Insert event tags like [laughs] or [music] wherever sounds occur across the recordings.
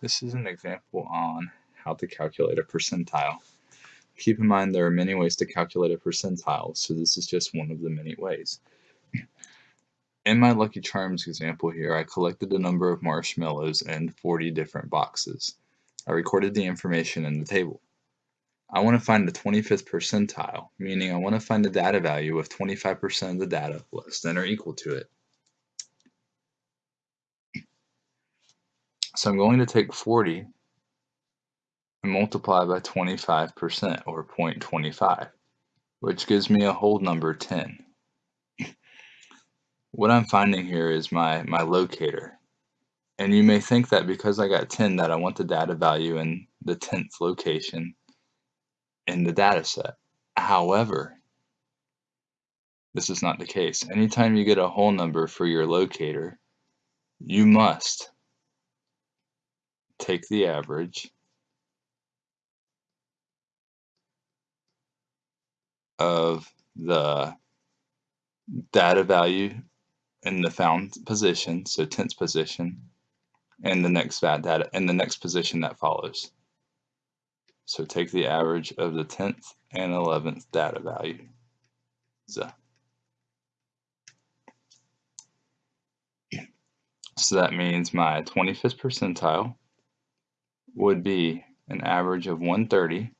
This is an example on how to calculate a percentile. Keep in mind there are many ways to calculate a percentile, so this is just one of the many ways. In my Lucky Charms example here, I collected a number of marshmallows in 40 different boxes. I recorded the information in the table. I want to find the 25th percentile, meaning I want to find the data value with 25% of the data less than or equal to it. So I'm going to take 40 and multiply by 25% or 0.25, which gives me a whole number 10. [laughs] what I'm finding here is my, my locator. And you may think that because I got 10 that I want the data value in the 10th location in the data set. However, this is not the case. Anytime you get a whole number for your locator, you must take the average of the data value in the found position, so 10th position, and the next data and the next position that follows. So take the average of the 10th and 11th data value. So that means my 25th percentile would be an average of 130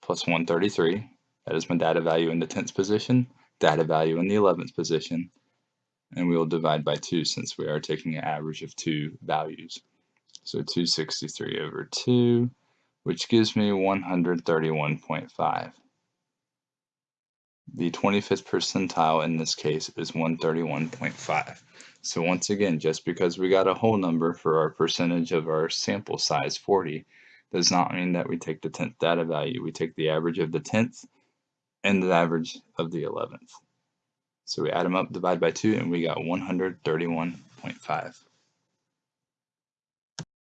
plus 133. That is my data value in the 10th position, data value in the 11th position, and we will divide by 2 since we are taking an average of two values. So 263 over 2, which gives me 131.5. The 25th percentile in this case is 131.5. So once again, just because we got a whole number for our percentage of our sample size 40 does not mean that we take the 10th data value. We take the average of the 10th and the average of the 11th. So we add them up, divide by 2, and we got 131.5.